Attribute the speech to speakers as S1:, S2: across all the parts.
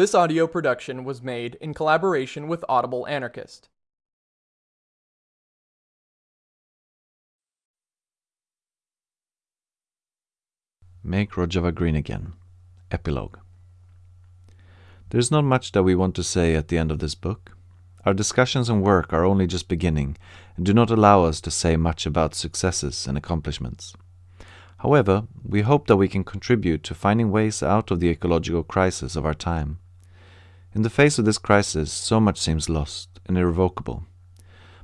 S1: This audio production was made in collaboration with Audible Anarchist.
S2: Make Rojava green again. Epilogue. There's not much that we want to say at the end of this book. Our discussions and work are only just beginning and do not allow us to say much about successes and accomplishments. However, we hope that we can contribute to finding ways out of the ecological crisis of our time. In the face of this crisis, so much seems lost and irrevocable.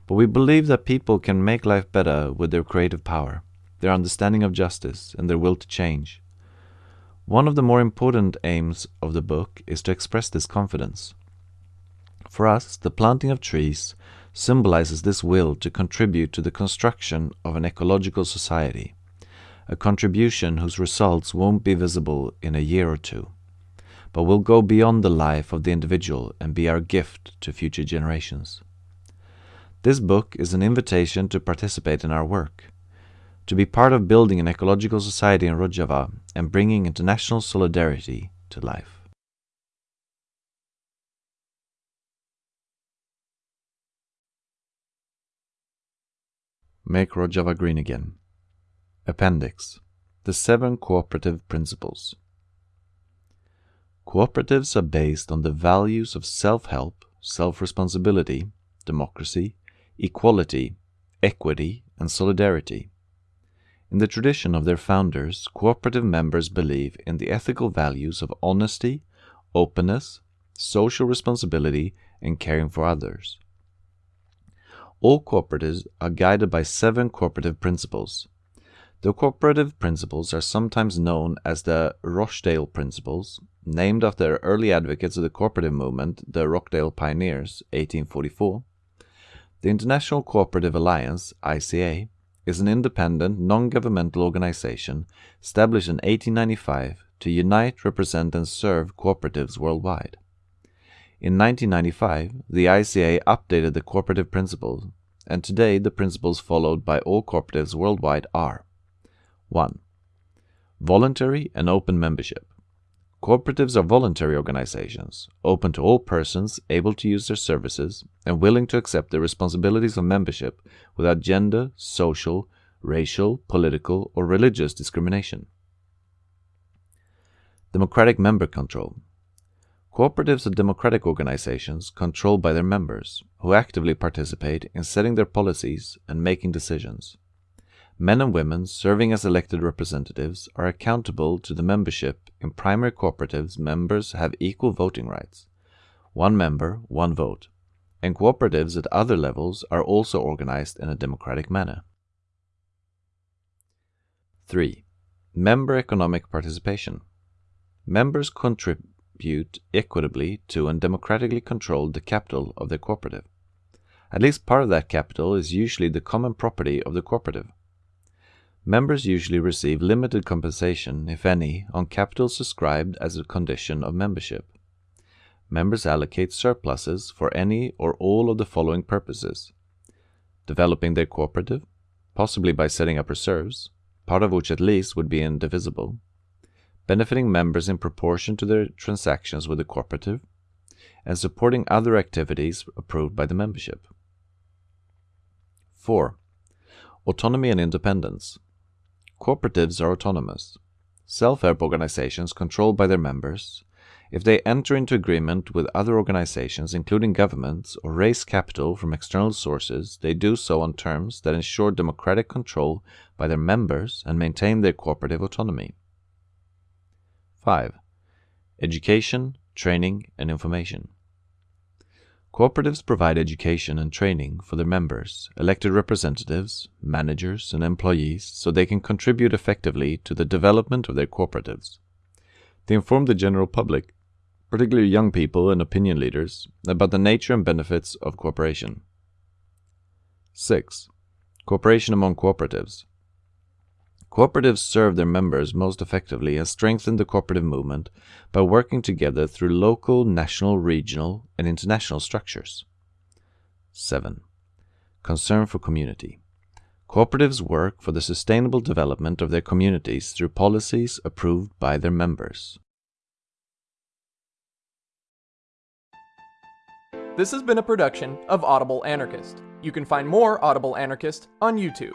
S2: But we believe that people can make life better with their creative power, their understanding of justice, and their will to change. One of the more important aims of the book is to express this confidence. For us, the planting of trees symbolizes this will to contribute to the construction of an ecological society, a contribution whose results won't be visible in a year or two, but will go beyond the life of the individual and be our gift to future generations. This book is an invitation to participate in our work, to be part of building an ecological society in Rojava and bringing international solidarity to life. Make Rojava green again. Appendix The Seven Cooperative Principles. Cooperatives are based on the values of self help, self responsibility, democracy, equality, equity, and solidarity. In the tradition of their founders, cooperative members believe in the ethical values of honesty, openness, social responsibility, and caring for others. All cooperatives are guided by seven cooperative principles. The cooperative principles are sometimes known as the Rochdale Principles, named after early advocates of the cooperative movement, the Rochdale Pioneers, 1844. The International Cooperative Alliance, ICA, is an independent, non-governmental organization established in 1895 to unite, represent and serve cooperatives worldwide. In 1995, the ICA updated the cooperative principles, and today the principles followed by all cooperatives worldwide are 1. Voluntary and open membership. Cooperatives are voluntary organizations, open to all persons able to use their services and willing to accept the responsibilities of membership without gender, social, racial, political, or religious discrimination. Democratic member control. Cooperatives are democratic organizations controlled by their members, who actively participate in setting their policies and making decisions. Men and women serving as elected representatives are accountable to the membership. In primary cooperatives, members have equal voting rights. One member, one vote. And cooperatives at other levels are also organized in a democratic manner. 3. Member economic participation. Members contribute equitably to and democratically control the capital of their cooperative. At least part of that capital is usually the common property of the cooperative. Members usually receive limited compensation, if any, on capital subscribed as a condition of membership. Members allocate surpluses for any or all of the following purposes developing their cooperative, possibly by setting up reserves, part of which at least would be indivisible, benefiting members in proportion to their transactions with the cooperative, and supporting other activities approved by the membership. 4. Autonomy and independence. Cooperatives are autonomous. Self-help organizations controlled by their members. If they enter into agreement with other organizations, including governments, or raise capital from external sources, they do so on terms that ensure democratic control by their members and maintain their cooperative autonomy. 5. Education, training, and information. Cooperatives provide education and training for their members, elected representatives, managers, and employees so they can contribute effectively to the development of their cooperatives. They inform the general public, particularly young people and opinion leaders, about the nature and benefits of cooperation. 6. Cooperation among cooperatives. Cooperatives serve their members most effectively and strengthen the cooperative movement by working together through local, national, regional, and international structures. 7. Concern for community. Cooperatives work for the sustainable development of their communities through policies approved by their members.
S1: This has been a production of Audible Anarchist. You can find more Audible Anarchist on YouTube.